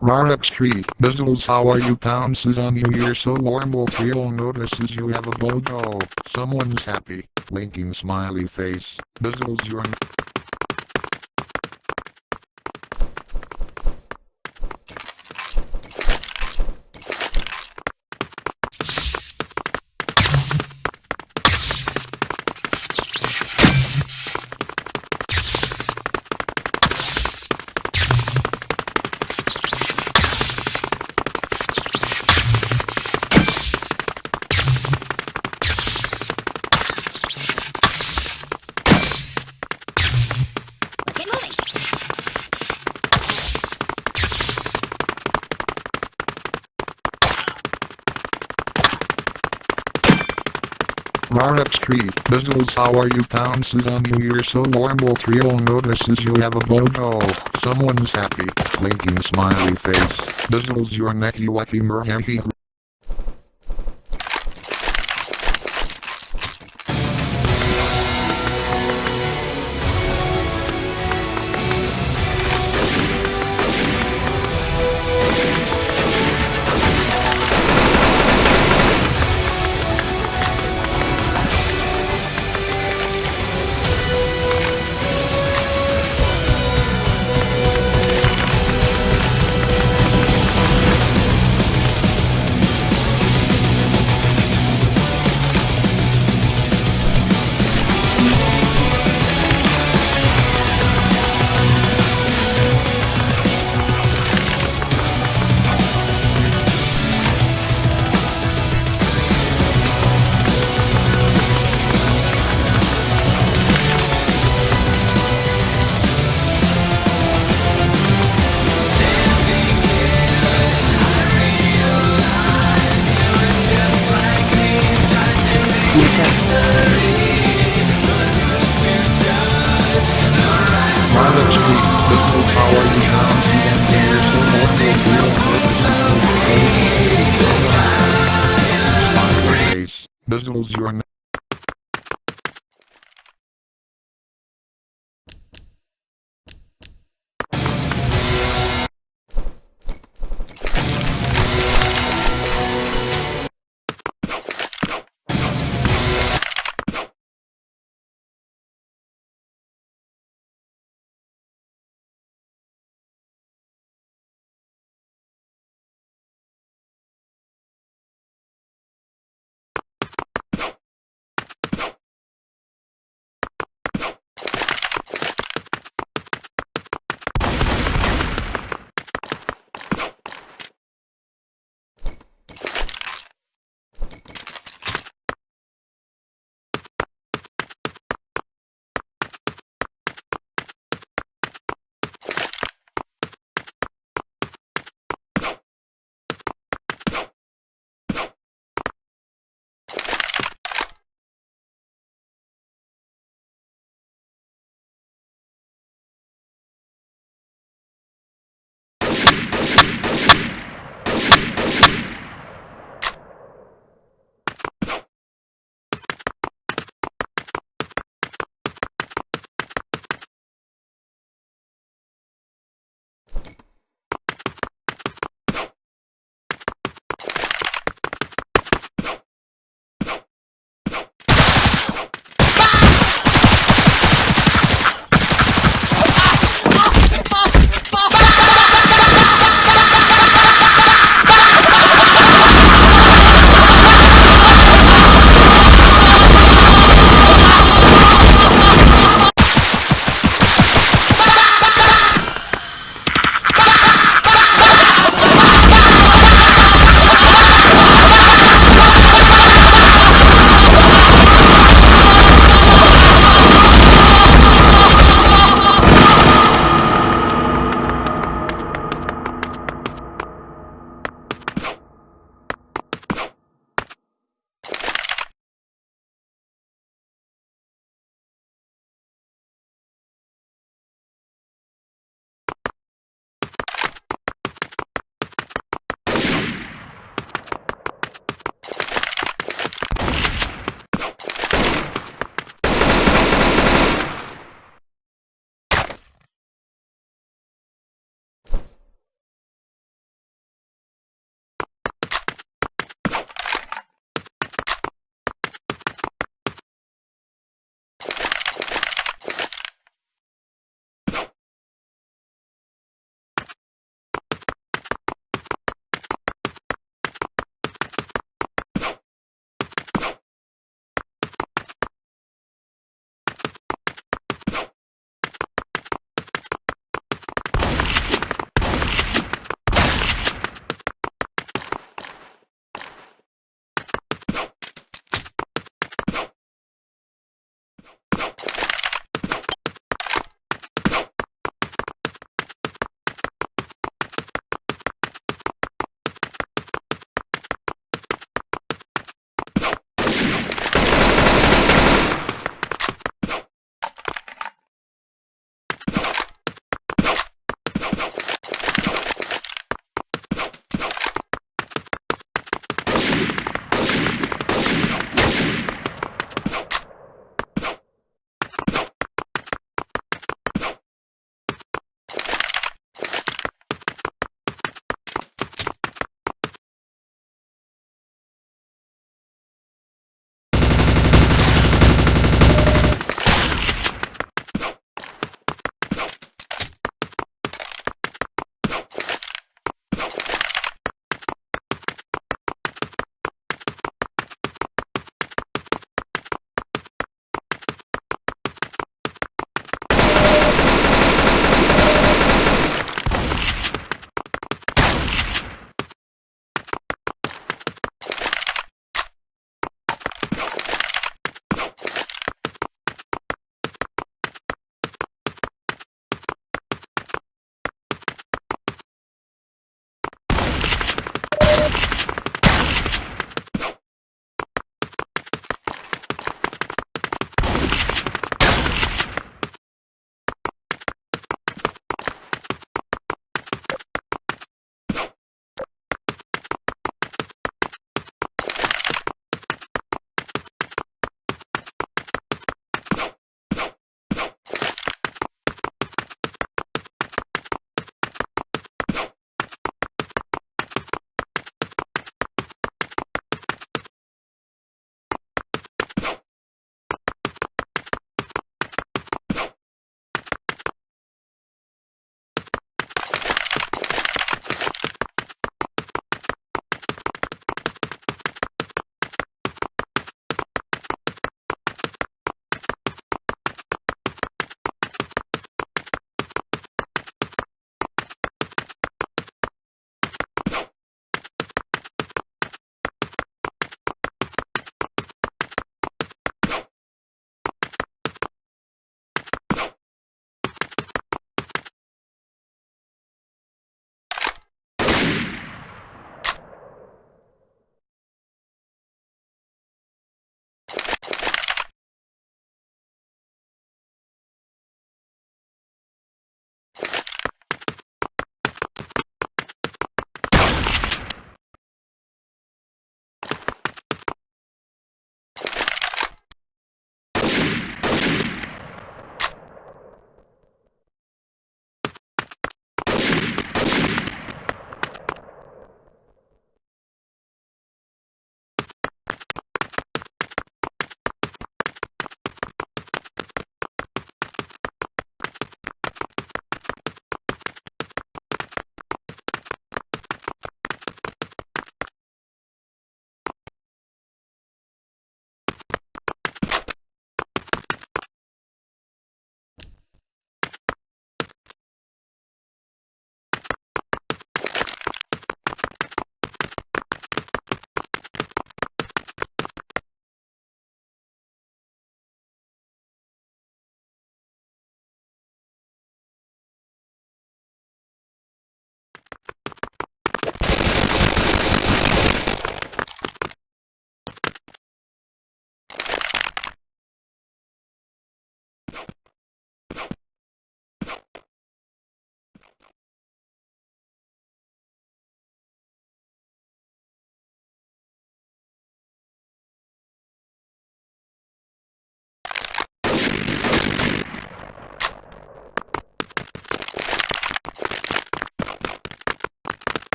Rarek Street, Bizzles how are you pounces on you you're so warm will Creole notices you have a bojo. Someone's happy, winking smiley face, Bizzles you're Rarek Street, Bizzles how are you pounces on you you're so warm will Creole notices you have a bojo. Someone's happy, winking smiley face, Bizzles your necky wacky merhehi Bizzles your